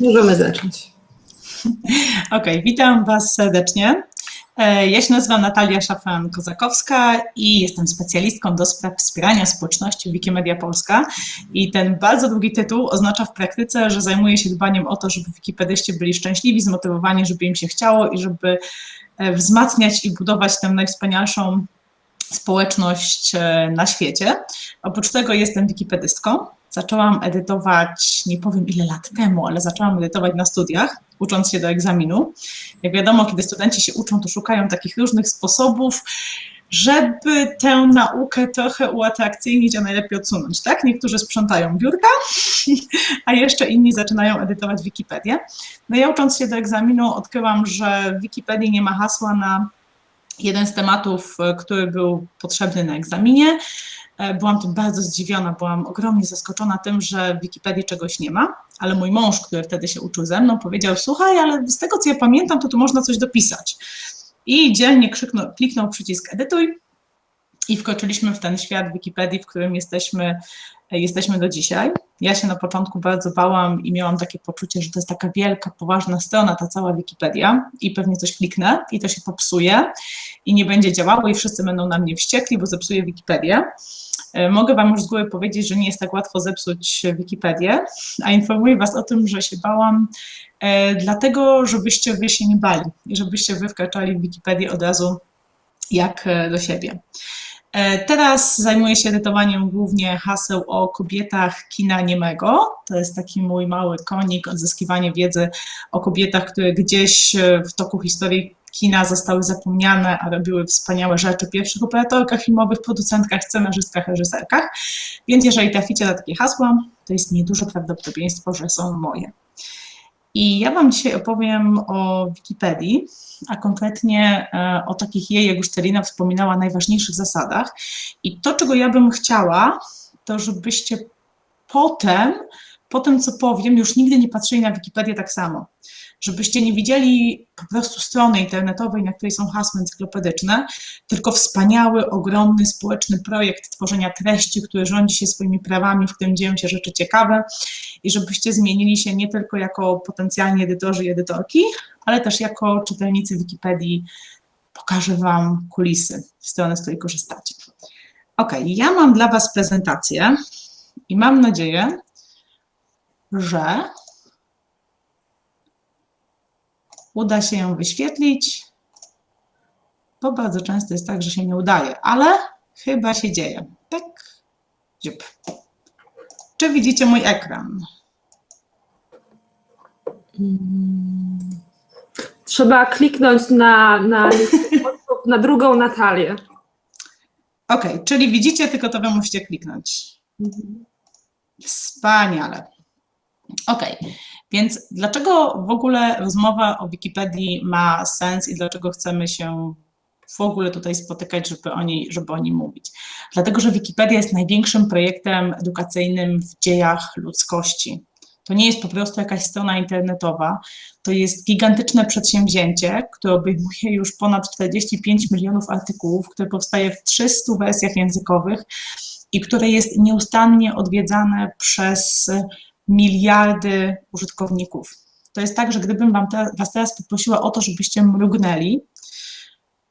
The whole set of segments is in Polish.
Możemy zacząć. Ok, witam Was serdecznie. E, ja się nazywam Natalia Szafran-Kozakowska i jestem specjalistką do spraw wspierania społeczności Wikimedia Polska. I ten bardzo długi tytuł oznacza w praktyce, że zajmuję się dbaniem o to, żeby wikipedyści byli szczęśliwi, zmotywowani, żeby im się chciało i żeby e, wzmacniać i budować tę najwspanialszą społeczność e, na świecie. Oprócz tego jestem wikipedystką. Zaczęłam edytować, nie powiem ile lat temu, ale zaczęłam edytować na studiach, ucząc się do egzaminu. Jak wiadomo, kiedy studenci się uczą, to szukają takich różnych sposobów, żeby tę naukę trochę uatrakcyjnić, a najlepiej odsunąć, tak? Niektórzy sprzątają biurka, a jeszcze inni zaczynają edytować Wikipedię. No ja ucząc się do egzaminu odkryłam, że w Wikipedii nie ma hasła na jeden z tematów, który był potrzebny na egzaminie, byłam tym bardzo zdziwiona, byłam ogromnie zaskoczona tym, że w Wikipedii czegoś nie ma, ale mój mąż, który wtedy się uczył ze mną, powiedział, słuchaj, ale z tego, co ja pamiętam, to tu można coś dopisać. I dzielnie krzyknął, kliknął przycisk edytuj i wkroczyliśmy w ten świat Wikipedii, w którym jesteśmy, e, jesteśmy do dzisiaj. Ja się na początku bardzo bałam i miałam takie poczucie, że to jest taka wielka, poważna strona, ta cała Wikipedia i pewnie coś kliknę i to się popsuje i nie będzie działało i wszyscy będą na mnie wściekli, bo zepsuję Wikipedię. E, mogę Wam już z góry powiedzieć, że nie jest tak łatwo zepsuć Wikipedię, a informuję Was o tym, że się bałam e, dlatego, żebyście Wy się nie bali i żebyście Wy wkraczali w Wikipedię od razu jak e, do siebie. Teraz zajmuję się edytowaniem głównie haseł o kobietach kina niemego. To jest taki mój mały konik, odzyskiwanie wiedzy o kobietach, które gdzieś w toku historii kina zostały zapomniane, a robiły wspaniałe rzeczy, pierwszych operatorkach filmowych, producentkach, scenarzystkach, reżyserkach. Więc jeżeli traficie na takie hasła, to jest nieduże prawdopodobieństwo, że są moje. I ja Wam dzisiaj opowiem o Wikipedii, a konkretnie e, o takich jej, jak już Celina wspominała, najważniejszych zasadach. I to, czego ja bym chciała, to żebyście potem, po tym, co powiem, już nigdy nie patrzyli na Wikipedię tak samo żebyście nie widzieli po prostu strony internetowej, na której są hasła encyklopedyczne, tylko wspaniały, ogromny społeczny projekt tworzenia treści, który rządzi się swoimi prawami, w którym dzieją się rzeczy ciekawe i żebyście zmienili się nie tylko jako potencjalni edytorzy i edytorki, ale też jako czytelnicy Wikipedii. Pokażę Wam kulisy, strony, z której korzystacie. Ok, ja mam dla Was prezentację i mam nadzieję, że uda się ją wyświetlić, bo bardzo często jest tak, że się nie udaje, ale chyba się dzieje. Tak, dziób. Czy widzicie mój ekran? Trzeba kliknąć na, na, na drugą Natalię. Ok, czyli widzicie, tylko to wy musicie kliknąć. Wspaniale. Ok, więc dlaczego w ogóle rozmowa o Wikipedii ma sens i dlaczego chcemy się w ogóle tutaj spotykać, żeby o niej, żeby o niej mówić? Dlatego, że Wikipedia jest największym projektem edukacyjnym w dziejach ludzkości. To nie jest po prostu jakaś strona internetowa, to jest gigantyczne przedsięwzięcie, które obejmuje już ponad 45 milionów artykułów, które powstaje w 300 wersjach językowych i które jest nieustannie odwiedzane przez miliardy użytkowników. To jest tak, że gdybym wam te, Was teraz poprosiła o to, żebyście mrugnęli,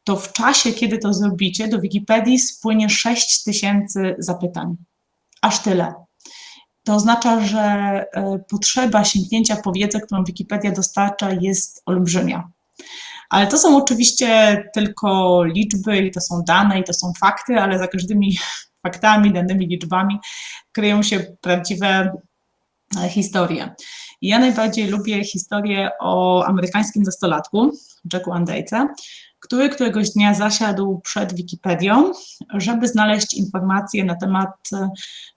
to w czasie, kiedy to zrobicie, do Wikipedii spłynie 6 tysięcy zapytań. Aż tyle. To oznacza, że e, potrzeba sięgnięcia po wiedzę, którą Wikipedia dostarcza, jest olbrzymia. Ale to są oczywiście tylko liczby i to są dane i to są fakty, ale za każdymi faktami, danymi, liczbami kryją się prawdziwe historię. ja najbardziej lubię historię o amerykańskim nastolatku, Jacku Andejce, który któregoś dnia zasiadł przed Wikipedią, żeby znaleźć informacje na temat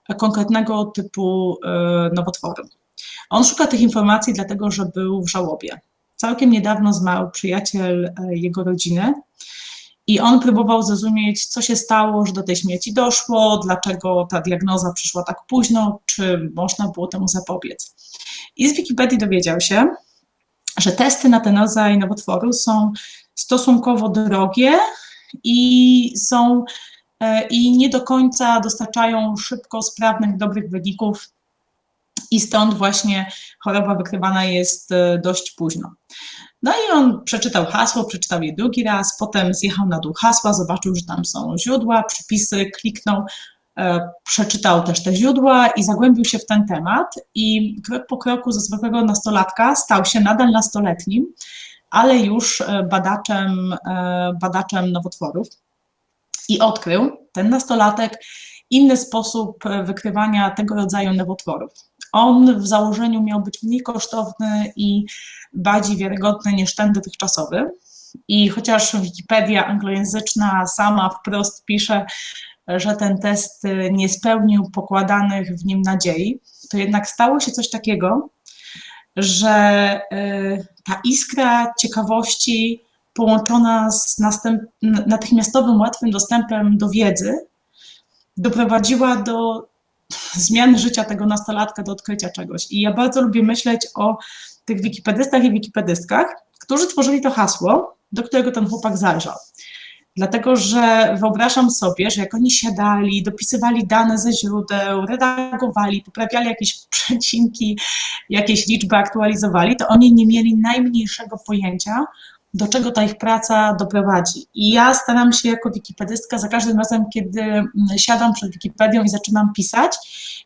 e, konkretnego typu e, nowotworu. On szuka tych informacji dlatego, że był w żałobie. Całkiem niedawno zmarł przyjaciel e, jego rodziny i on próbował zrozumieć, co się stało, że do tej śmierci doszło, dlaczego ta diagnoza przyszła tak późno, czy można było temu zapobiec. I z Wikipedii dowiedział się, że testy na ten rodzaj nowotworu są stosunkowo drogie i są e, i nie do końca dostarczają szybko sprawnych, dobrych wyników i stąd właśnie choroba wykrywana jest e, dość późno. No i on przeczytał hasło, przeczytał je drugi raz, potem zjechał na dół hasła, zobaczył, że tam są źródła, przypisy, kliknął, e, przeczytał też te źródła i zagłębił się w ten temat i krok po kroku ze zwykłego nastolatka stał się nadal nastoletnim, ale już e, badaczem, e, badaczem nowotworów i odkrył ten nastolatek inny sposób wykrywania tego rodzaju nowotworów. On w założeniu miał być mniej kosztowny i bardziej wiarygodny niż ten dotychczasowy. I chociaż Wikipedia anglojęzyczna sama wprost pisze, że ten test nie spełnił pokładanych w nim nadziei, to jednak stało się coś takiego, że y, ta iskra ciekawości połączona z natychmiastowym, łatwym dostępem do wiedzy doprowadziła do zmiany życia tego nastolatka, do odkrycia czegoś. I ja bardzo lubię myśleć o tych wikipedystach i wikipedystkach, którzy tworzyli to hasło, do którego ten chłopak zajrzał. Dlatego, że wyobrażam sobie, że jak oni siadali, dopisywali dane ze źródeł, redagowali, poprawiali jakieś przecinki, jakieś liczby aktualizowali, to oni nie mieli najmniejszego pojęcia, do czego ta ich praca doprowadzi. I ja staram się jako wikipedystka za każdym razem, kiedy mm, siadam przed Wikipedią i zaczynam pisać,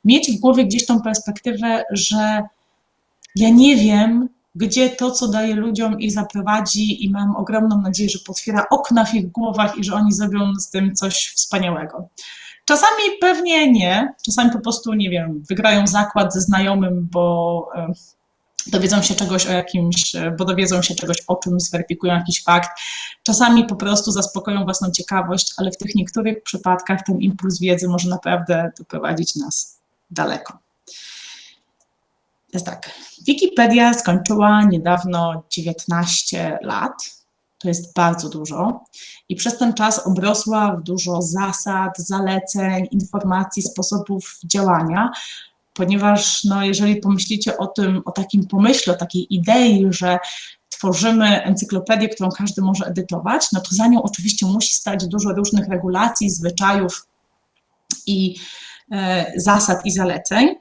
mieć w głowie gdzieś tą perspektywę, że ja nie wiem, gdzie to, co daje ludziom, ich zaprowadzi i mam ogromną nadzieję, że potwiera okna w ich głowach i że oni zrobią z tym coś wspaniałego. Czasami pewnie nie, czasami po prostu, nie wiem, wygrają zakład ze znajomym, bo e, dowiedzą się czegoś o jakimś, e, bo dowiedzą się czegoś o czym, zweryfikują jakiś fakt. Czasami po prostu zaspokoją własną ciekawość, ale w tych niektórych przypadkach ten impuls wiedzy może naprawdę doprowadzić nas daleko. Jest tak. Wikipedia skończyła niedawno 19 lat. To jest bardzo dużo. I przez ten czas obrosła w dużo zasad, zaleceń, informacji, sposobów działania, ponieważ no, jeżeli pomyślicie o tym, o takim pomyśle, o takiej idei, że tworzymy encyklopedię, którą każdy może edytować, no to za nią oczywiście musi stać dużo różnych regulacji, zwyczajów i e, zasad i zaleceń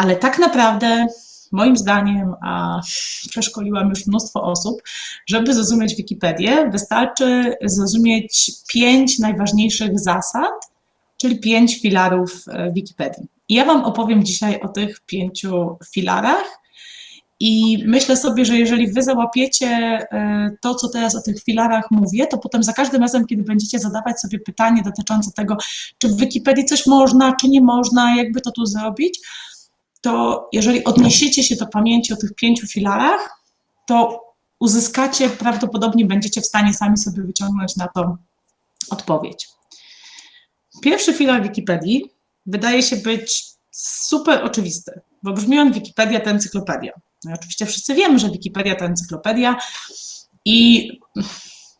ale tak naprawdę moim zdaniem, a przeszkoliłam już mnóstwo osób, żeby zrozumieć Wikipedię, wystarczy zrozumieć pięć najważniejszych zasad, czyli pięć filarów e, Wikipedii. Ja Wam opowiem dzisiaj o tych pięciu filarach. I myślę sobie, że jeżeli Wy załapiecie e, to, co teraz o tych filarach mówię, to potem za każdym razem, kiedy będziecie zadawać sobie pytanie dotyczące tego, czy w Wikipedii coś można, czy nie można, jakby to tu zrobić, to jeżeli odniesiecie się do pamięci o tych pięciu filarach, to uzyskacie, prawdopodobnie będziecie w stanie sami sobie wyciągnąć na to odpowiedź. Pierwszy filar Wikipedii wydaje się być super oczywisty, bo brzmi on Wikipedia to encyklopedia. No i oczywiście wszyscy wiemy, że Wikipedia to encyklopedia i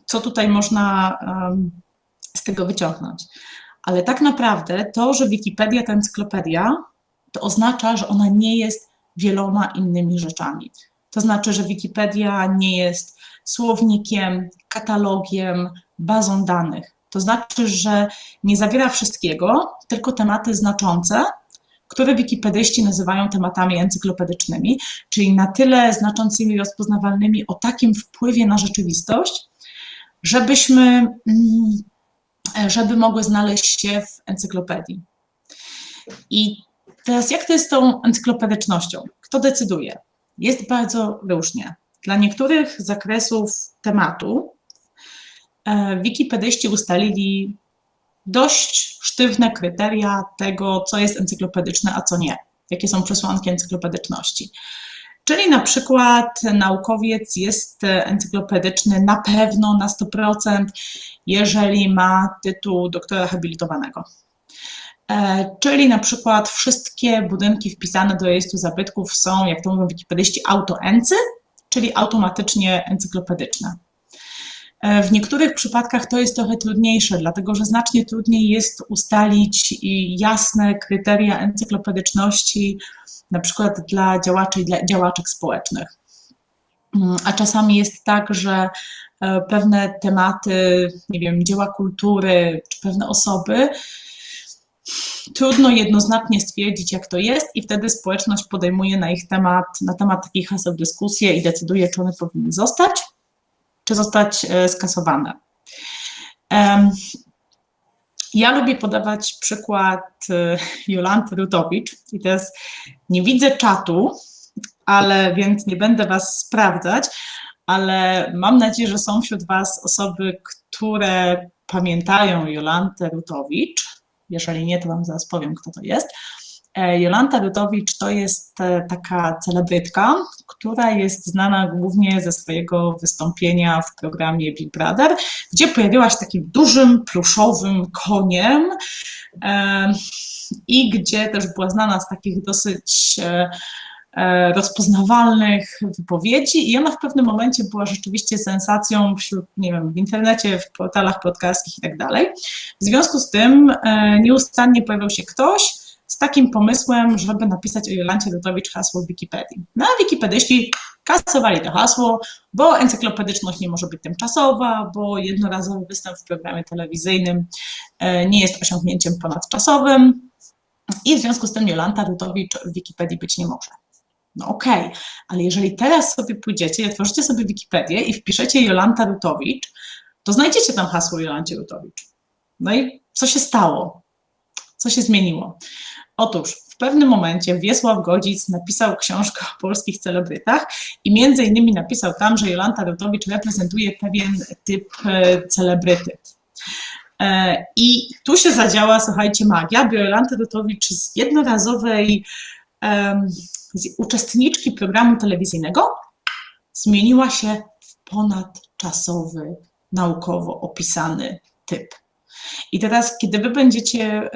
co tutaj można um, z tego wyciągnąć. Ale tak naprawdę to, że Wikipedia to encyklopedia, to oznacza, że ona nie jest wieloma innymi rzeczami. To znaczy, że Wikipedia nie jest słownikiem, katalogiem, bazą danych. To znaczy, że nie zawiera wszystkiego, tylko tematy znaczące, które wikipedyści nazywają tematami encyklopedycznymi, czyli na tyle znaczącymi i rozpoznawalnymi o takim wpływie na rzeczywistość, żebyśmy, mm, żeby mogły znaleźć się w encyklopedii. I Teraz jak to jest z tą encyklopedycznością? Kto decyduje? Jest bardzo różnie. Dla niektórych zakresów tematu wikipedyści ustalili dość sztywne kryteria tego, co jest encyklopedyczne, a co nie. Jakie są przesłanki encyklopedyczności. Czyli na przykład naukowiec jest encyklopedyczny na pewno na 100%, jeżeli ma tytuł doktora habilitowanego. E, czyli na przykład wszystkie budynki wpisane do rejestru zabytków są, jak to mówią wikipedyści, autoency, czyli automatycznie encyklopedyczne. E, w niektórych przypadkach to jest trochę trudniejsze, dlatego że znacznie trudniej jest ustalić jasne kryteria encyklopedyczności, na przykład dla działaczy i dla działaczek społecznych. Mm, a czasami jest tak, że e, pewne tematy, nie wiem, dzieła kultury czy pewne osoby trudno jednoznacznie stwierdzić, jak to jest, i wtedy społeczność podejmuje na ich temat, na temat takich haseł dyskusję i decyduje, czy one powinny zostać, czy zostać e, skasowane. Ja lubię podawać przykład e, Jolanty Rutowicz i teraz nie widzę czatu, ale więc nie będę Was sprawdzać, ale mam nadzieję, że są wśród Was osoby, które pamiętają Jolantę Rutowicz. Jeżeli nie, to Wam zaraz powiem, kto to jest. E, Jolanta Rutowicz to jest e, taka celebrytka, która jest znana głównie ze swojego wystąpienia w programie Big Brother, gdzie pojawiła się takim dużym, pluszowym koniem e, i gdzie też była znana z takich dosyć rozpoznawalnych wypowiedzi i ona w pewnym momencie była rzeczywiście sensacją wśród, nie wiem, w internecie, w portalach plotkarskich i tak dalej. W związku z tym nieustannie pojawiał się ktoś, z takim pomysłem, żeby napisać o Jolancie Rutowicz hasło w Wikipedii. No a wikipedyści kasowali to hasło, bo encyklopedyczność nie może być tymczasowa, bo jednorazowy występ w programie telewizyjnym e, nie jest osiągnięciem ponadczasowym i w związku z tym Jolanta Rutowicz w Wikipedii być nie może. No okej, okay. ale jeżeli teraz sobie pójdziecie i otworzycie sobie Wikipedię i wpiszecie Jolanta Rutowicz, to znajdziecie tam hasło Jolancie Rutowicz. No i co się stało? Co się zmieniło? Otóż w pewnym momencie Wiesław Godzic napisał książkę o polskich celebrytach i między innymi napisał tam, że Jolanta Rutowicz reprezentuje pewien typ e, celebryty. E, I tu się zadziała, słuchajcie, magia, bo Jolanta Rutowicz z jednorazowej z uczestniczki programu telewizyjnego zmieniła się w ponadczasowy, naukowo opisany typ. I teraz, kiedy wy będziecie,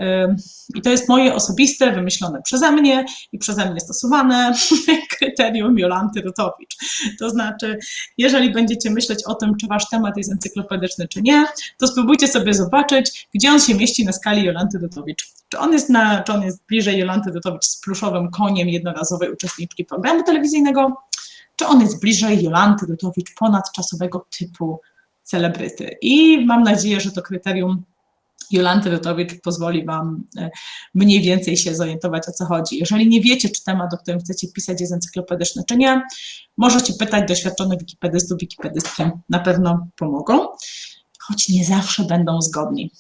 i to jest moje osobiste, wymyślone przeze mnie i przeze mnie stosowane kryterium Jolanty Rutowicz. To znaczy, jeżeli będziecie myśleć o tym, czy wasz temat jest encyklopedyczny, czy nie, to spróbujcie sobie zobaczyć, gdzie on się mieści na skali Jolanty Rutowicz. Czy on jest, na, czy on jest bliżej Jolanty Rutowicz z pluszowym koniem jednorazowej uczestniczki programu telewizyjnego, czy on jest bliżej Jolanty Rutowicz ponadczasowego typu celebryty. I mam nadzieję, że to kryterium Jolanty Rutowicz pozwoli Wam e, mniej więcej się zorientować, o co chodzi. Jeżeli nie wiecie, czy temat, o którym chcecie pisać, jest encyklopedyczny, czy nie, możecie pytać doświadczonych wikipedystów, wikipedystki na pewno pomogą, choć nie zawsze będą zgodni.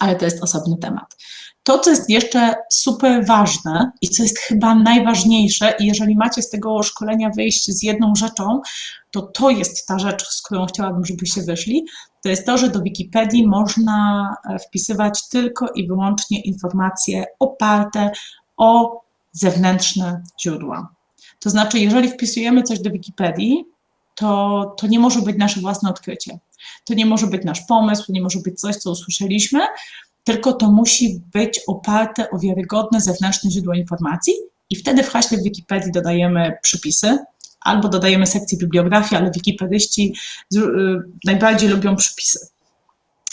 Ale to jest osobny temat. To, co jest jeszcze super ważne i co jest chyba najważniejsze, i jeżeli macie z tego szkolenia wyjść z jedną rzeczą, to to jest ta rzecz, z którą chciałabym, żebyście wyszli, to jest to, że do Wikipedii można e, wpisywać tylko i wyłącznie informacje oparte o zewnętrzne źródła. To znaczy, jeżeli wpisujemy coś do Wikipedii, to, to nie może być nasze własne odkrycie. To nie może być nasz pomysł, to nie może być coś, co usłyszeliśmy, tylko to musi być oparte o wiarygodne zewnętrzne źródło informacji i wtedy w haśle w Wikipedii dodajemy przypisy, albo dodajemy sekcję bibliografii, ale wikipedyści y, najbardziej lubią przypisy.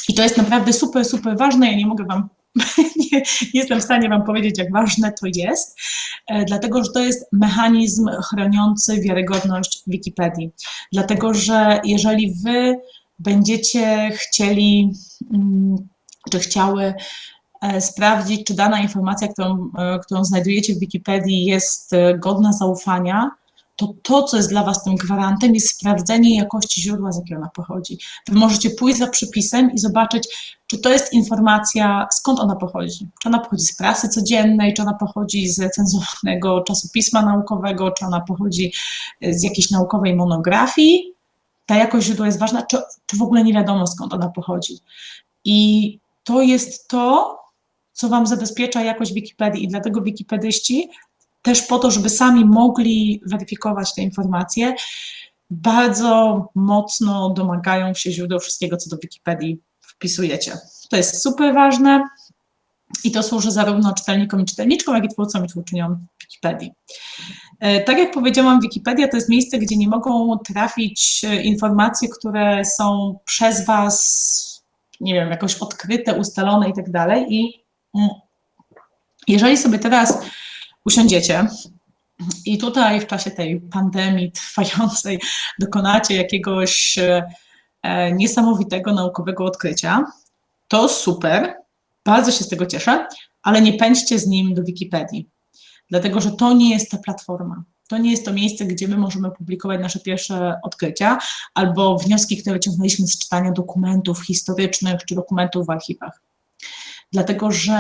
I to jest naprawdę super, super ważne. Ja nie mogę Wam, nie, nie jestem w stanie Wam powiedzieć, jak ważne to jest, e, dlatego że to jest mechanizm chroniący wiarygodność Wikipedii. Dlatego, że jeżeli Wy będziecie chcieli, mm, czy chciały e, sprawdzić, czy dana informacja, którą, e, którą znajdujecie w Wikipedii jest godna zaufania, to to, co jest dla Was tym gwarantem, jest sprawdzenie jakości źródła, z jakiego ona pochodzi. Wy możecie pójść za przypisem i zobaczyć, czy to jest informacja, skąd ona pochodzi. Czy ona pochodzi z prasy codziennej, czy ona pochodzi z recenzowanego czasopisma naukowego, czy ona pochodzi z jakiejś naukowej monografii. Ta jakość źródła jest ważna, czy, czy w ogóle nie wiadomo, skąd ona pochodzi. I to jest to, co Wam zabezpiecza jakość Wikipedii i dlatego wikipedyści też po to, żeby sami mogli weryfikować te informacje, bardzo mocno domagają się źródeł wszystkiego, co do Wikipedii wpisujecie. To jest super ważne i to służy zarówno czytelnikom i czytelniczkom, jak i twórcom i twórczyniom Wikipedii. E, tak jak powiedziałam, Wikipedia to jest miejsce, gdzie nie mogą trafić e, informacje, które są przez Was, nie wiem, jakoś odkryte, ustalone i tak dalej. I mm, jeżeli sobie teraz usiądziecie i tutaj w czasie tej pandemii trwającej dokonacie jakiegoś e, niesamowitego naukowego odkrycia, to super, Bardzo się z tego cieszę, ale nie pędźcie z nim do Wikipedii, dlatego że to nie jest ta platforma. To nie jest to miejsce, gdzie my możemy publikować nasze pierwsze odkrycia albo wnioski, które wyciągnęliśmy z czytania dokumentów historycznych czy dokumentów w archiwach. Dlatego, że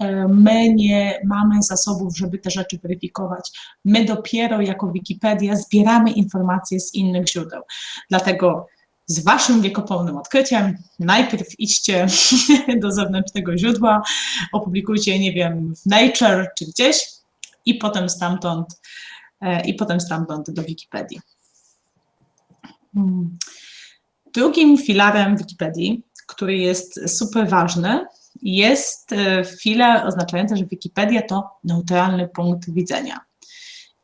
e, my nie mamy zasobów, żeby te rzeczy weryfikować. My dopiero jako Wikipedia zbieramy informacje z innych źródeł. Dlatego z waszym wiekopomnym odkryciem najpierw idźcie do zewnętrznego źródła, opublikujcie, nie wiem, w Nature czy gdzieś i potem stamtąd E, i potem stamtąd do Wikipedii. Hmm. Drugim filarem Wikipedii, który jest super ważny, jest e, filar oznaczający, że Wikipedia to neutralny punkt widzenia.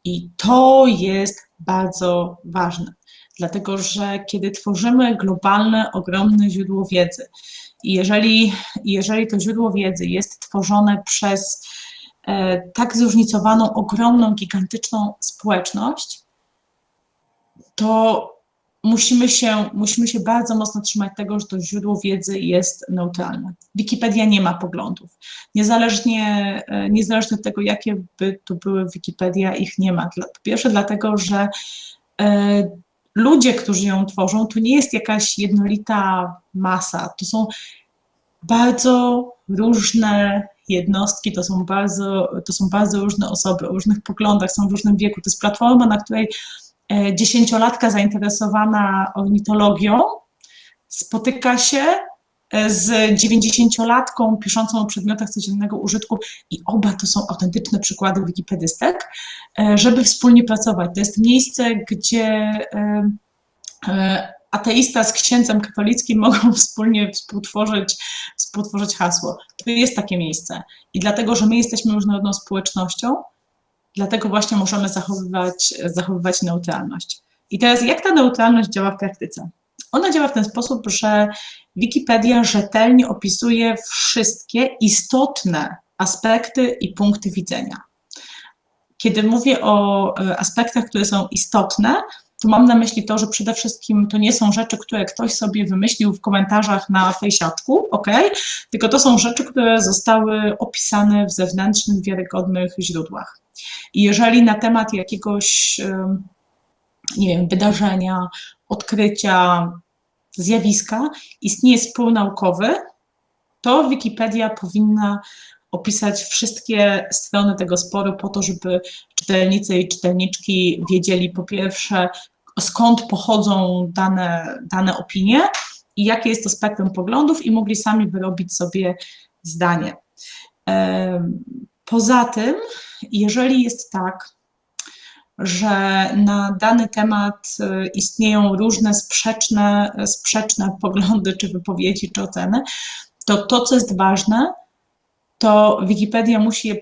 I to jest bardzo ważne, dlatego że kiedy tworzymy globalne, ogromne źródło wiedzy, jeżeli, jeżeli to źródło wiedzy jest tworzone przez E, tak zróżnicowaną, ogromną, gigantyczną społeczność, to musimy się, musimy się bardzo mocno trzymać tego, że to źródło wiedzy jest neutralne. Wikipedia nie ma poglądów. Niezależnie, e, niezależnie od tego, jakie by to były Wikipedia, ich nie ma. Po pierwsze dlatego, że e, ludzie, którzy ją tworzą, to nie jest jakaś jednolita masa. To są bardzo różne jednostki, to są bardzo, to są bardzo różne osoby o różnych poglądach, są w różnym wieku. To jest platforma, na której dziesięciolatka zainteresowana ornitologią spotyka się e, z dziewięćdziesięciolatką piszącą o przedmiotach codziennego użytku i oba to są autentyczne przykłady wikipedystek, e, żeby wspólnie pracować. To jest miejsce, gdzie ateista z księdzem katolickim mogą wspólnie współtworzyć, współtworzyć hasło. To jest takie miejsce. I dlatego, że my jesteśmy różnorodną społecznością, dlatego właśnie możemy zachowywać, zachowywać neutralność. I teraz jak ta neutralność działa w praktyce? Ona działa w ten sposób, że Wikipedia rzetelnie opisuje wszystkie istotne aspekty i punkty widzenia. Kiedy mówię o e, aspektach, które są istotne, to mam na myśli to, że przede wszystkim to nie są rzeczy, które ktoś sobie wymyślił w komentarzach na fejsiaczku, ok? Tylko to są rzeczy, które zostały opisane w zewnętrznych, wiarygodnych źródłach. I jeżeli na temat jakiegoś, nie wiem, wydarzenia, odkrycia, zjawiska istnieje spór naukowy, to Wikipedia powinna opisać wszystkie strony tego sporu po to, żeby czytelnicy i czytelniczki wiedzieli po pierwsze, skąd pochodzą dane, dane opinie i jakie jest to spektrum poglądów i mogli sami wyrobić sobie zdanie. Poza tym, jeżeli jest tak, że na dany temat e, istnieją różne sprzeczne, sprzeczne poglądy, czy wypowiedzi, czy oceny, to to, co jest ważne, to Wikipedia musi je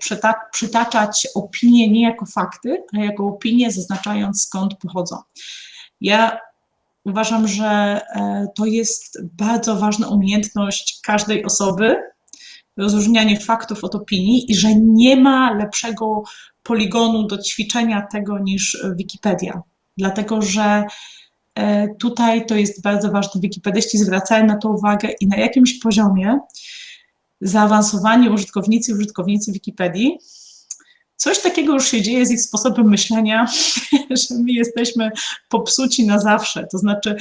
przytaczać opinie nie jako fakty, ale jako opinie, zaznaczając skąd pochodzą. Ja uważam, że e, to jest bardzo ważna umiejętność każdej osoby, rozróżnianie faktów od opinii i że nie ma lepszego poligonu do ćwiczenia tego niż Wikipedia. Dlatego, że e, tutaj to jest bardzo ważne. Wikipedyści zwracają na to uwagę i na jakimś poziomie zaawansowani użytkownicy i użytkownicy Wikipedii, coś takiego już się dzieje z ich sposobem myślenia, że my jesteśmy popsuci na zawsze. To znaczy,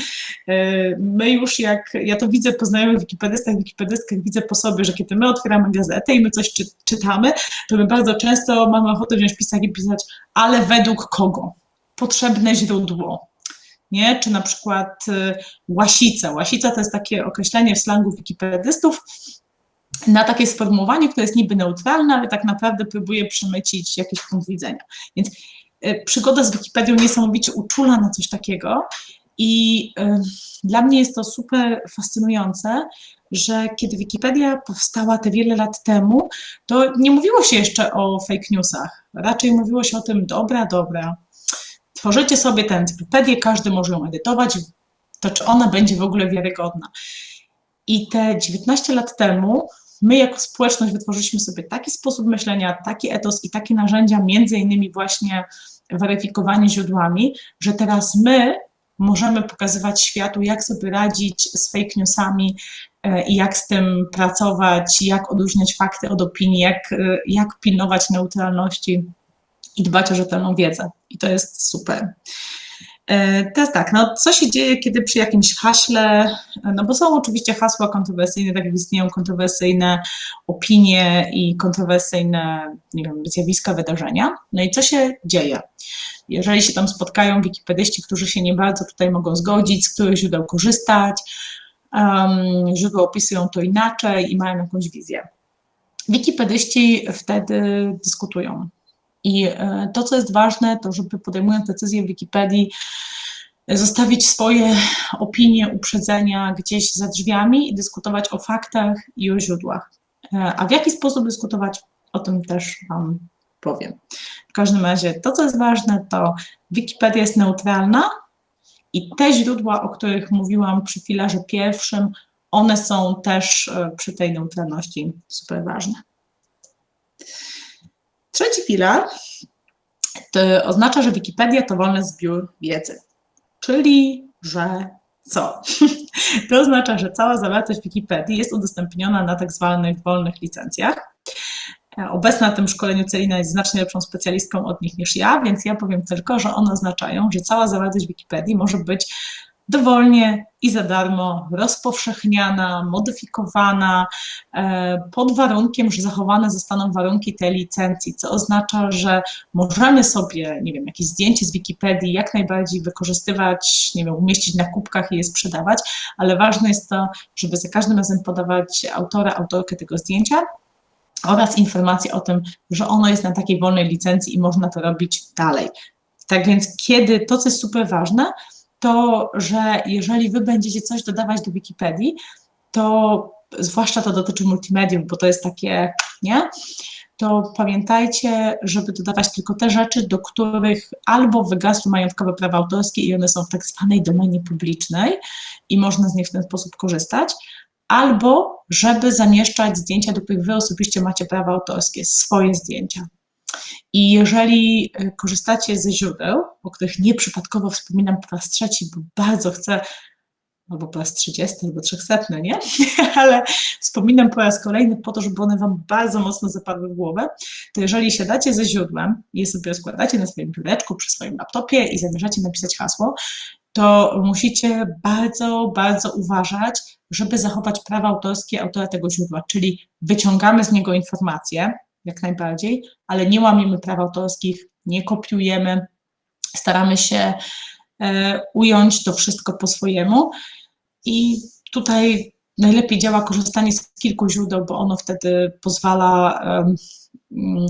e, my już jak, ja to widzę po znajomych wikipedystach, wikipedystkach, widzę po sobie, że kiedy my otwieramy gazetę i my coś czy, czytamy, to my bardzo często mamy ochotę wziąć pisać i pisać, ale według kogo? Potrzebne źródło. Nie? Czy na przykład e, łasica. Łasica to jest takie określenie w slangu wikipedystów, na takie sformułowanie, które jest niby neutralne, ale tak naprawdę próbuje przemycić jakiś punkt widzenia. Więc y, przygoda z Wikipedią niesamowicie uczula na coś takiego i y, dla mnie jest to super fascynujące, że kiedy Wikipedia powstała te wiele lat temu, to nie mówiło się jeszcze o fake newsach. Raczej mówiło się o tym, dobra, dobra, tworzycie sobie tę encyklopedię, każdy może ją edytować, to czy ona będzie w ogóle wiarygodna. I te 19 lat temu my jako społeczność wytworzyliśmy sobie taki sposób myślenia, taki etos i takie narzędzia, między innymi właśnie weryfikowanie źródłami, że teraz my możemy pokazywać światu, jak sobie radzić z fake newsami, e, i jak z tym pracować, jak odróżniać fakty od opinii, jak, e, jak pilnować neutralności i dbać o rzetelną wiedzę. I to jest super. E, teraz tak, no co się dzieje, kiedy przy jakimś haśle, no bo są oczywiście hasła kontrowersyjne, tak jak istnieją kontrowersyjne opinie i kontrowersyjne, nie wiem, zjawiska, wydarzenia. No i co się dzieje? Jeżeli się tam spotkają wikipedyści, którzy się nie bardzo tutaj mogą zgodzić, z których źródeł korzystać, um, źródła opisują to inaczej i mają jakąś wizję. Wikipedyści wtedy dyskutują. I e, to, co jest ważne, to żeby podejmując decyzję w Wikipedii, zostawić swoje opinie, uprzedzenia gdzieś za drzwiami i dyskutować o faktach i o źródłach. E, a w jaki sposób dyskutować, o tym też Wam powiem. W każdym razie to, co jest ważne, to Wikipedia jest neutralna i te źródła, o których mówiłam przy filarze pierwszym, one są też e, przy tej neutralności super ważne. Trzeci filar to oznacza, że Wikipedia to wolny zbiór wiedzy, czyli że co? To oznacza, że cała zawartość Wikipedii jest udostępniona na tak zwanych wolnych licencjach. Obecna na tym szkoleniu Celina jest znacznie lepszą specjalistką od nich niż ja, więc ja powiem tylko, że one oznaczają, że cała zawartość Wikipedii może być dowolnie i za darmo rozpowszechniana, modyfikowana, e, pod warunkiem, że zachowane zostaną warunki tej licencji, co oznacza, że możemy sobie, nie wiem, jakieś zdjęcie z Wikipedii jak najbardziej wykorzystywać, nie wiem, umieścić na kubkach i je sprzedawać, ale ważne jest to, żeby za każdym razem podawać autora, autorkę tego zdjęcia, oraz informacje o tym, że ono jest na takiej wolnej licencji i można to robić dalej. Tak więc kiedy, to co jest super ważne, to, że jeżeli wy będziecie coś dodawać do Wikipedii, to zwłaszcza to dotyczy multimediów, bo to jest takie, nie? To pamiętajcie, żeby dodawać tylko te rzeczy, do których albo wygasły majątkowe prawa autorskie i one są w tak zwanej domenie publicznej i można z nich w ten sposób korzystać, albo żeby zamieszczać zdjęcia, do których wy osobiście macie prawa autorskie, swoje zdjęcia. I jeżeli e, korzystacie ze źródeł, o których nieprzypadkowo wspominam po raz trzeci, bo bardzo chcę, albo po raz 30, albo 300, nie? Ale wspominam po raz kolejny po to, żeby one Wam bardzo mocno zapadły w głowę, to jeżeli siadacie ze źródłem i sobie rozkładacie na swoim biureczku, przy swoim laptopie i zamierzacie napisać hasło, to musicie bardzo, bardzo uważać, żeby zachować prawa autorskie autora tego źródła, czyli wyciągamy z niego informacje, jak najbardziej, ale nie łamiemy praw autorskich, nie kopiujemy, staramy się e, ująć to wszystko po swojemu. I tutaj najlepiej działa korzystanie z kilku źródeł, bo ono wtedy pozwala um,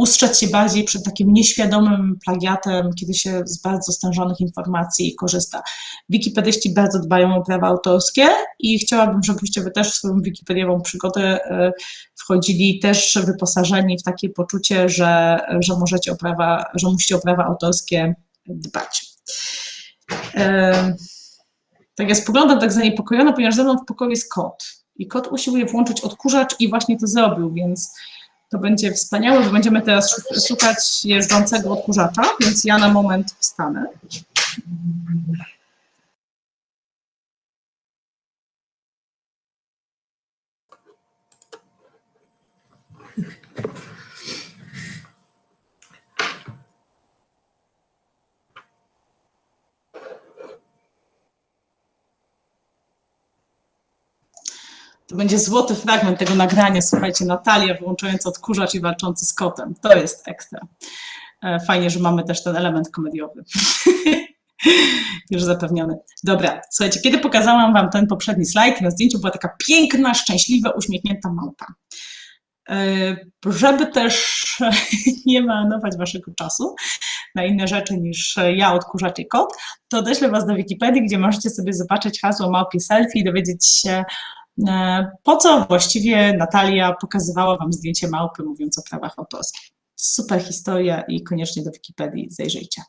ustrzec się bardziej przed takim nieświadomym plagiatem, kiedy się z bardzo stężonych informacji korzysta. Wikipedyści bardzo dbają o prawa autorskie i chciałabym, żebyście wy też w swoją wikipediową przygodę e, wchodzili też wyposażeni w takie poczucie, że, że możecie o prawa, że musicie o prawa autorskie dbać. E, tak ja spoglądam tak zaniepokojona, ponieważ ze mną w pokoju jest kot i kot usiłuje włączyć odkurzacz i właśnie to zrobił, więc to będzie wspaniałe, że będziemy teraz szukać jeżdżącego odkurzacza, więc ja na moment wstanę. To będzie złoty fragment tego nagrania. Słuchajcie, Natalia wyłączająca odkurzacz i walczący z kotem. To jest ekstra. E, fajnie, że mamy też ten element komediowy. Już zapewniony. Dobra, słuchajcie, kiedy pokazałam Wam ten poprzedni slajd, na zdjęciu była taka piękna, szczęśliwa, uśmiechnięta małpa. E, żeby też nie marnować Waszego czasu na inne rzeczy niż ja, odkurzacz i kot, to odeślę Was do Wikipedii, gdzie możecie sobie zobaczyć hasło małpie selfie i dowiedzieć się, po co właściwie Natalia pokazywała Wam zdjęcie małpy, mówiąc o prawach autorskich. Super historia i koniecznie do Wikipedii zajrzyjcie.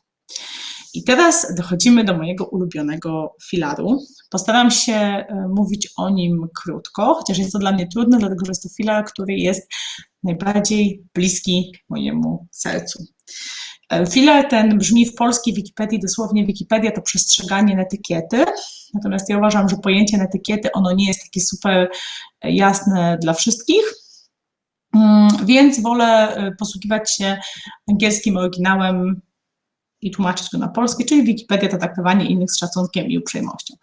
I teraz dochodzimy do mojego ulubionego filaru. Postaram się e, mówić o nim krótko, chociaż jest to dla mnie trudne, dlatego że jest to filar, który jest najbardziej bliski mojemu sercu. E, filar ten brzmi w polskiej Wikipedii dosłownie Wikipedia to przestrzeganie etykiety natomiast ja uważam, że pojęcie etykiety, ono nie jest takie super jasne dla wszystkich, mm, więc wolę posługiwać się angielskim oryginałem i tłumaczyć go na polski, czyli Wikipedia to traktowanie innych z szacunkiem i uprzejmością.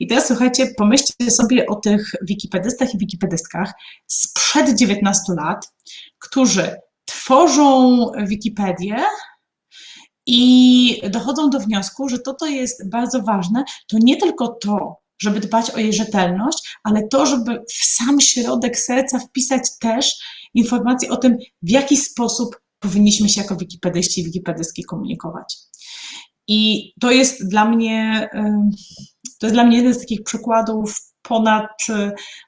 I teraz słuchajcie, pomyślcie sobie o tych wikipedystach i wikipedystkach sprzed 19 lat, którzy tworzą Wikipedię i dochodzą do wniosku, że to, to jest bardzo ważne, to nie tylko to, żeby dbać o jej rzetelność, ale to, żeby w sam środek serca wpisać też informacje o tym, w jaki sposób powinniśmy się jako wikipedyści i wikipedystki komunikować. I to jest dla mnie, to jest dla mnie jeden z takich przykładów ponad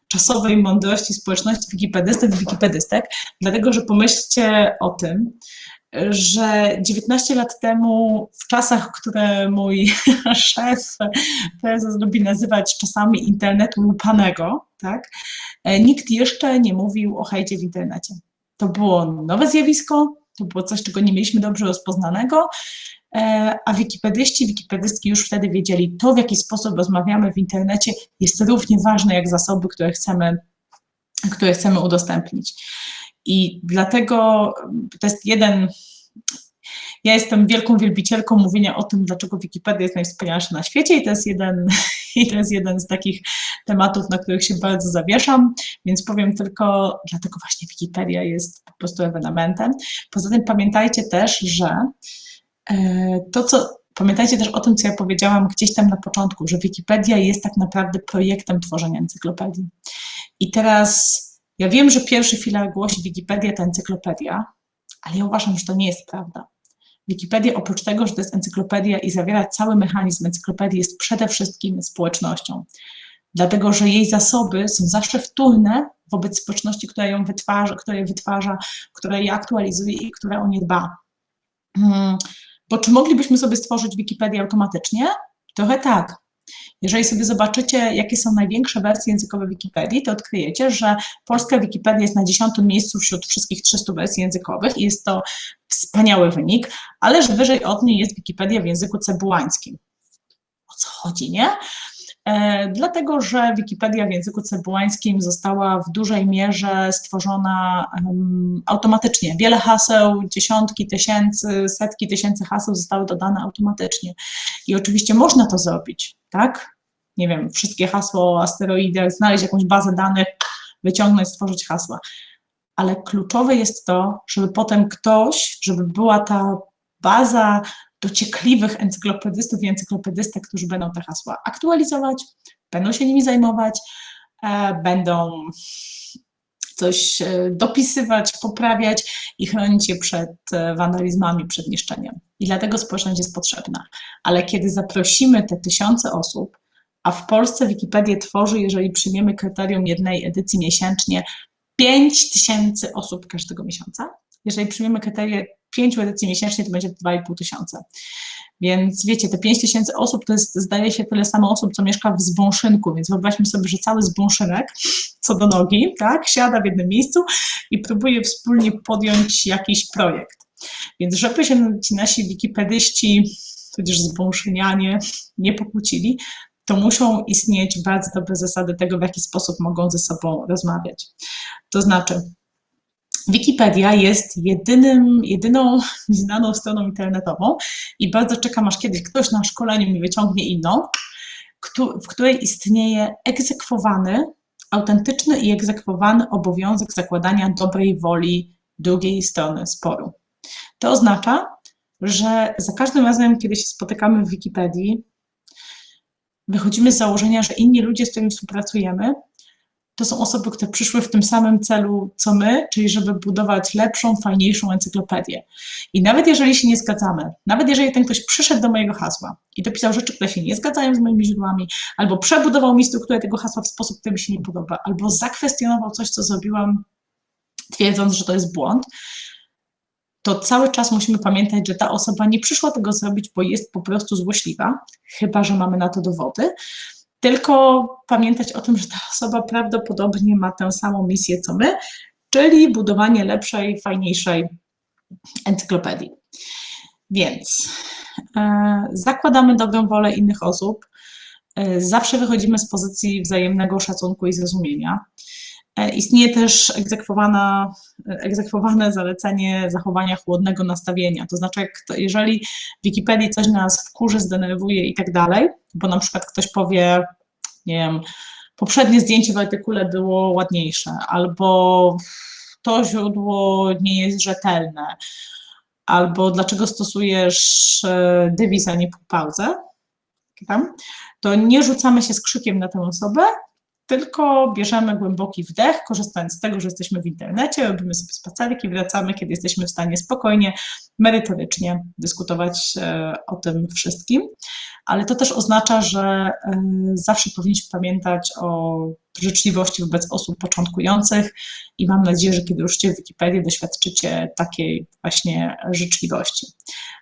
czasowej mądrości społeczności wikipedystów i wikipedystek, dlatego że pomyślcie o tym, że 19 lat temu, w czasach, które mój szef prezes lubi nazywać czasami internetu lupanego, tak, nikt jeszcze nie mówił o hejcie w internecie. To było nowe zjawisko, to było coś, czego nie mieliśmy dobrze rozpoznanego, e, a wikipedyści, wikipedystki już wtedy wiedzieli, to w jaki sposób rozmawiamy w internecie jest równie ważne jak zasoby, które chcemy, które chcemy udostępnić. I dlatego to jest jeden ja jestem wielką wielbicielką mówienia o tym, dlaczego Wikipedia jest najwspanialsza na świecie i to jest jeden, i to jest jeden z takich tematów, na których się bardzo zawieszam, więc powiem tylko, dlatego właśnie Wikipedia jest po prostu ewenementem. Poza tym pamiętajcie też, że e, to, co Pamiętajcie też o tym, co ja powiedziałam gdzieś tam na początku, że Wikipedia jest tak naprawdę projektem tworzenia encyklopedii. I teraz ja wiem, że pierwszy filar głosi Wikipedia to encyklopedia, ale ja uważam, że to nie jest prawda. Wikipedia oprócz tego, że to jest encyklopedia i zawiera cały mechanizm encyklopedii, jest przede wszystkim społecznością. Dlatego, że jej zasoby są zawsze wtórne wobec społeczności, która ją wytwarza, która je wytwarza, która je aktualizuje i która o nie dba. Hmm. Bo czy moglibyśmy sobie stworzyć Wikipedię automatycznie? Trochę tak, jeżeli sobie zobaczycie, jakie są największe wersje językowe Wikipedii, to odkryjecie, że polska Wikipedia jest na dziesiątym miejscu wśród wszystkich 300 wersji językowych i jest to wspaniały wynik, ależ wyżej od niej jest Wikipedia w języku cebułańskim. O co chodzi, nie? E, dlatego, że Wikipedia w języku cebułańskim została w dużej mierze stworzona automatycznie. Wiele haseł, dziesiątki tysięcy, setki tysięcy haseł zostały dodane automatycznie. I oczywiście można to zrobić, tak? Nie wiem, wszystkie hasła o asteroidach, znaleźć jakąś bazę danych, wyciągnąć, stworzyć hasła. Ale kluczowe jest to, żeby potem ktoś, żeby była ta baza dociekliwych encyklopedystów i encyklopedystek, którzy będą te hasła aktualizować, będą się nimi zajmować, e, będą coś e, dopisywać, poprawiać i chronić je przed e, wandalizmami, przed niszczeniem. I dlatego społeczność jest potrzebna. Ale kiedy zaprosimy te tysiące osób, a w Polsce Wikipedię tworzy, jeżeli przyjmiemy kryterium jednej edycji miesięcznie, 5 tysięcy osób każdego miesiąca. Jeżeli przyjmiemy kryterium pięciu edycji miesięcznie to będzie 2,5 tysiąca. Więc wiecie, te 5 tysięcy osób to jest, zdaje się, tyle samo osób, co mieszka w Zbąszynku, więc wyobraźmy sobie, że cały Zbąszynek, co do nogi, tak, siada w jednym miejscu i próbuje wspólnie podjąć jakiś projekt. Więc żeby się ci nasi wikipedyści, tudzież zbąszynianie nie pokłócili, to muszą istnieć bardzo dobre zasady tego, w jaki sposób mogą ze sobą rozmawiać. To znaczy, Wikipedia jest jedynym, jedyną znaną stroną internetową i bardzo czekam, aż kiedyś ktoś na szkoleniu mi wyciągnie inną, w której istnieje egzekwowany, autentyczny i egzekwowany obowiązek zakładania dobrej woli drugiej strony sporu. To oznacza, że za każdym razem, kiedy się spotykamy w Wikipedii, wychodzimy z założenia, że inni ludzie, z którymi współpracujemy, to są osoby, które przyszły w tym samym celu co my, czyli żeby budować lepszą, fajniejszą encyklopedię. I nawet jeżeli się nie zgadzamy, nawet jeżeli ten ktoś przyszedł do mojego hasła i dopisał rzeczy, które się nie zgadzają z moimi źródłami, albo przebudował mi strukturę tego hasła w sposób, który mi się nie podoba, albo zakwestionował coś, co zrobiłam, twierdząc, że to jest błąd, to cały czas musimy pamiętać, że ta osoba nie przyszła tego zrobić, bo jest po prostu złośliwa, chyba że mamy na to dowody, tylko pamiętać o tym, że ta osoba prawdopodobnie ma tę samą misję co my, czyli budowanie lepszej, fajniejszej encyklopedii. Więc e, zakładamy dobrą wolę innych osób, e, zawsze wychodzimy z pozycji wzajemnego szacunku i zrozumienia. E, istnieje też egzekwowane zalecenie zachowania chłodnego nastawienia. To znaczy, jak jeżeli w Wikipedii coś nas wkurzy, zdenerwuje i tak dalej, bo na przykład ktoś powie, nie wiem, poprzednie zdjęcie w artykule było ładniejsze, albo to źródło nie jest rzetelne, albo dlaczego stosujesz e, dywizę, a nie pauzę, to nie rzucamy się z krzykiem na tę osobę, tylko bierzemy głęboki wdech, korzystając z tego, że jesteśmy w internecie, robimy sobie spacerek i wracamy, kiedy jesteśmy w stanie spokojnie, merytorycznie dyskutować e, o tym wszystkim. Ale to też oznacza, że e, zawsze powinniśmy pamiętać o życzliwości wobec osób początkujących i mam nadzieję, że kiedy ruszycie w Wikipedię, doświadczycie takiej właśnie życzliwości.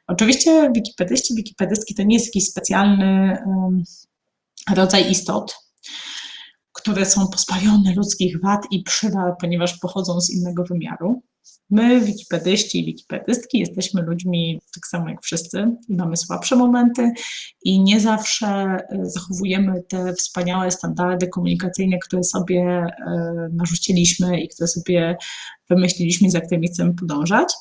Oczywiście wikipedyści, wikipedystki to nie jest jakiś specjalny rodzaj istot, które są pozbawione ludzkich wad i przywad, ponieważ pochodzą z innego wymiaru. My, wikipedyści i wikipedystki, jesteśmy ludźmi tak samo jak wszyscy i mamy słabsze momenty i nie zawsze e, zachowujemy te wspaniałe standardy komunikacyjne, które sobie e, narzuciliśmy i które sobie wymyśliliśmy, za którymi chcemy podążać.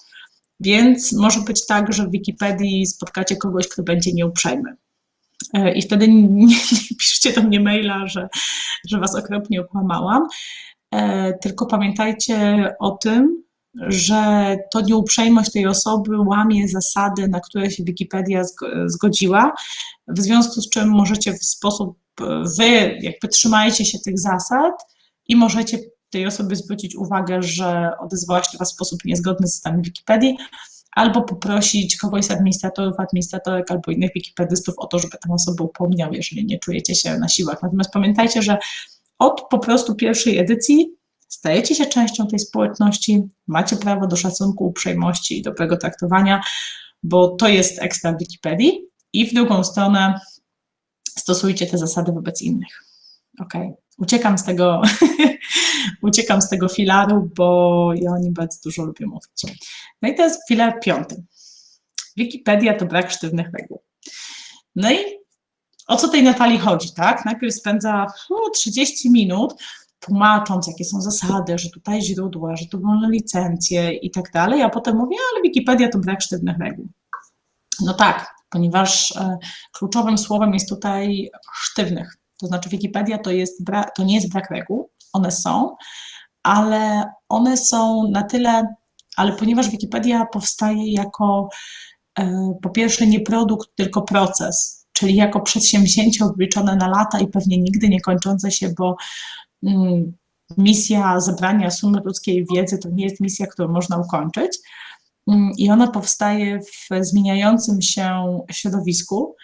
Więc może być tak, że w Wikipedii spotkacie kogoś, kto będzie nieuprzejmy. E, I wtedy nie, nie piszcie do mnie maila, że, że was okropnie okłamałam. E, tylko pamiętajcie o tym, że to nieuprzejmość tej osoby łamie zasady, na które się Wikipedia zgodziła, w związku z czym możecie w sposób, wy jakby trzymajcie się tych zasad i możecie tej osobie zwrócić uwagę, że odezwała się Was w sposób niezgodny z zasadami Wikipedii, albo poprosić kogoś z administratorów, administratorek albo innych wikipedystów o to, żeby tę osobę upomniał, jeżeli nie czujecie się na siłach. Natomiast pamiętajcie, że od po prostu pierwszej edycji stajecie się częścią tej społeczności, macie prawo do szacunku, uprzejmości i dobrego traktowania, bo to jest ekstra w Wikipedii i w drugą stronę stosujcie te zasady wobec innych. Ok, uciekam z tego, uciekam z tego filaru, bo ja o nim bardzo dużo lubię mówić. No i to jest filar piąty. Wikipedia to brak sztywnych reguł. No i o co tej Natalii chodzi, tak? Najpierw spędza 30 minut tłumacząc, jakie są zasady, że tutaj źródła, że tu wolne licencje i tak dalej, a potem mówi, ale Wikipedia to brak sztywnych reguł. No tak, ponieważ e, kluczowym słowem jest tutaj sztywnych. To znaczy Wikipedia to, jest to nie jest brak reguł, one są, ale one są na tyle, ale ponieważ Wikipedia powstaje jako e, po pierwsze nie produkt, tylko proces, czyli jako przedsięwzięcie obliczone na lata i pewnie nigdy nie kończące się, bo mm, misja zebrania sumy ludzkiej wiedzy to nie jest misja, którą można ukończyć. Mm, I ona powstaje w zmieniającym się środowisku,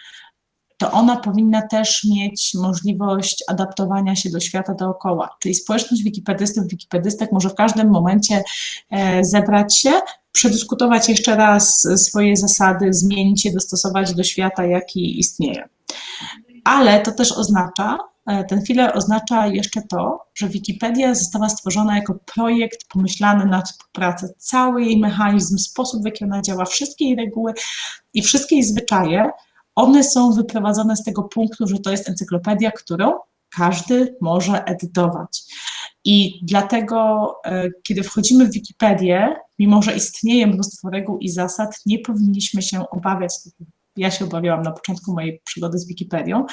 to ona powinna też mieć możliwość adaptowania się do świata dookoła. Czyli społeczność wikipedystów, wikipedystek może w każdym momencie e, zebrać się, przedyskutować jeszcze raz swoje zasady, zmienić je, dostosować do świata, jaki istnieje. Ale to też oznacza, e, ten filar oznacza jeszcze to, że Wikipedia została stworzona jako projekt pomyślany na współpracę. Cały jej mechanizm, sposób, w jaki ona działa, wszystkie jej reguły i wszystkie jej zwyczaje one są wyprowadzone z tego punktu, że to jest encyklopedia, którą każdy może edytować. I dlatego, e, kiedy wchodzimy w Wikipedię, mimo że istnieje mnóstwo reguł i zasad, nie powinniśmy się obawiać, ja się obawiałam na początku mojej przygody z Wikipedią,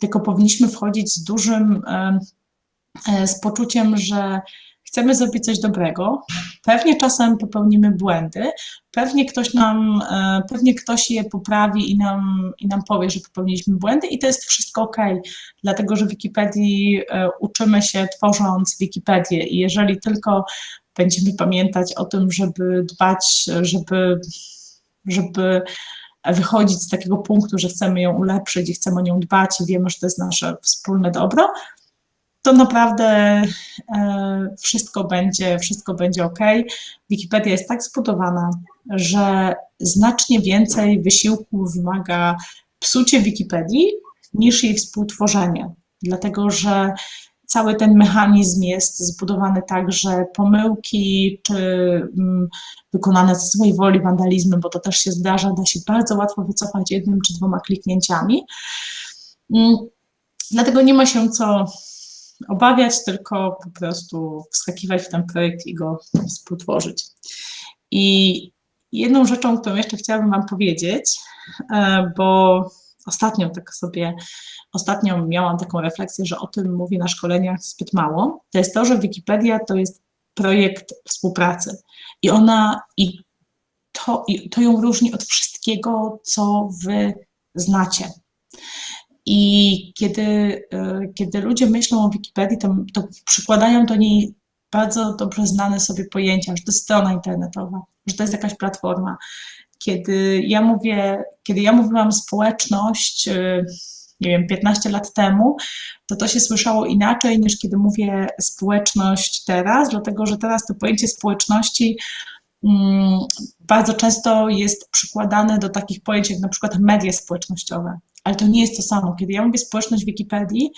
tylko powinniśmy wchodzić z dużym, e, z poczuciem, że chcemy zrobić coś dobrego, pewnie czasem popełnimy błędy, pewnie ktoś nam, e, pewnie ktoś je poprawi i nam, i nam powie, że popełniliśmy błędy i to jest wszystko ok, dlatego że w Wikipedii e, uczymy się tworząc Wikipedię i jeżeli tylko będziemy pamiętać o tym, żeby dbać, żeby, żeby wychodzić z takiego punktu, że chcemy ją ulepszyć i chcemy o nią dbać i wiemy, że to jest nasze wspólne dobro, to naprawdę e, wszystko będzie, wszystko będzie ok. Wikipedia jest tak zbudowana, że znacznie więcej wysiłku wymaga psucie Wikipedii niż jej współtworzenie, dlatego że cały ten mechanizm jest zbudowany tak, że pomyłki czy mm, wykonane z swojej woli wandalizmy, bo to też się zdarza, da się bardzo łatwo wycofać jednym czy dwoma kliknięciami. Mm, Dlatego nie ma się co obawiać, tylko po prostu wskakiwać w ten projekt i go współtworzyć. I jedną rzeczą, którą jeszcze chciałabym Wam powiedzieć, e, bo ostatnio tak sobie, ostatnio miałam taką refleksję, że o tym mówię na szkoleniach zbyt mało, to jest to, że Wikipedia to jest projekt współpracy i ona, i to, i to ją różni od wszystkiego, co Wy znacie. I kiedy, e, kiedy ludzie myślą o Wikipedii, to, to przykładają do niej bardzo dobrze znane sobie pojęcia, że to jest strona internetowa, że to jest jakaś platforma. Kiedy ja mówię, kiedy ja mówiłam społeczność, e, nie wiem, 15 lat temu, to to się słyszało inaczej niż kiedy mówię społeczność teraz, dlatego że teraz to pojęcie społeczności mm, bardzo często jest przykładane do takich pojęć jak na przykład media społecznościowe ale to nie jest to samo. Kiedy ja mówię społeczność Wikipedii,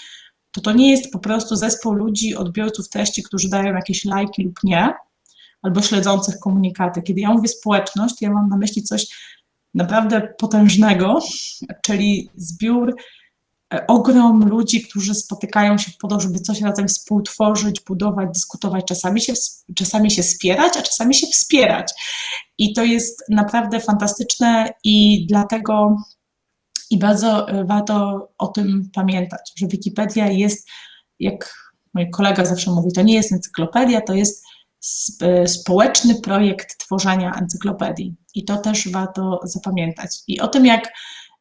to to nie jest po prostu zespół ludzi, odbiorców treści, którzy dają jakieś lajki lub nie, albo śledzących komunikaty. Kiedy ja mówię społeczność, ja mam na myśli coś naprawdę potężnego, czyli zbiór, e, ogrom ludzi, którzy spotykają się po to, żeby coś razem współtworzyć, budować, dyskutować, czasami się, czasami się spierać, a czasami się wspierać. I to jest naprawdę fantastyczne i dlatego i bardzo e, warto o tym pamiętać, że Wikipedia jest, jak mój kolega zawsze mówi, to nie jest encyklopedia, to jest e, społeczny projekt tworzenia encyklopedii. I to też warto zapamiętać. I o tym, jak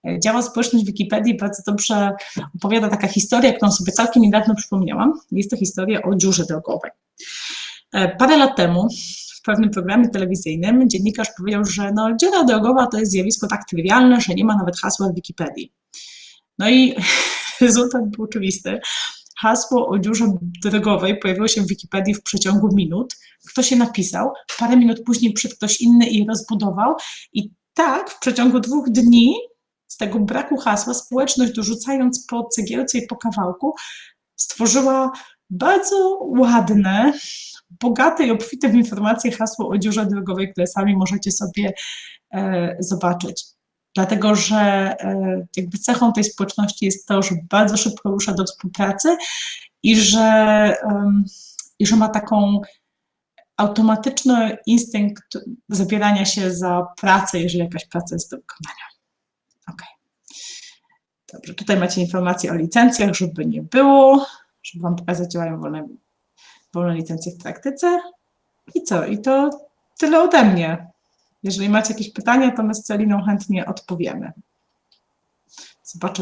e, działa społeczność Wikipedii, bardzo dobrze opowiada taka historia, którą sobie całkiem niedawno przypomniałam. Jest to historia o dziurze drogowej. Parę lat temu pewnym programie telewizyjnym dziennikarz powiedział, że no, dziura drogowa to jest zjawisko tak trywialne, że nie ma nawet hasła w Wikipedii. No i rezultat był oczywisty. Hasło o dziurze drogowej pojawiło się w Wikipedii w przeciągu minut. Ktoś się napisał, parę minut później przyszedł ktoś inny i rozbudował. I tak w przeciągu dwóch dni z tego braku hasła społeczność, dorzucając po cegiełce i po kawałku, stworzyła bardzo ładne, bogate i obfite w informacje hasło o dziurze drogowej, które sami możecie sobie e, zobaczyć. Dlatego, że e, jakby cechą tej społeczności jest to, że bardzo szybko rusza do współpracy i że, i że ma taką automatyczny instynkt zabierania się za pracę, jeżeli jakaś praca jest do wykonania. Ok. Dobrze, tutaj macie informacje o licencjach, żeby nie było, żeby Wam pokazać, działają wolne wolne licencje w praktyce. I co? I to tyle ode mnie. Jeżeli macie jakieś pytania, to my z Celiną chętnie odpowiemy. Zobaczę,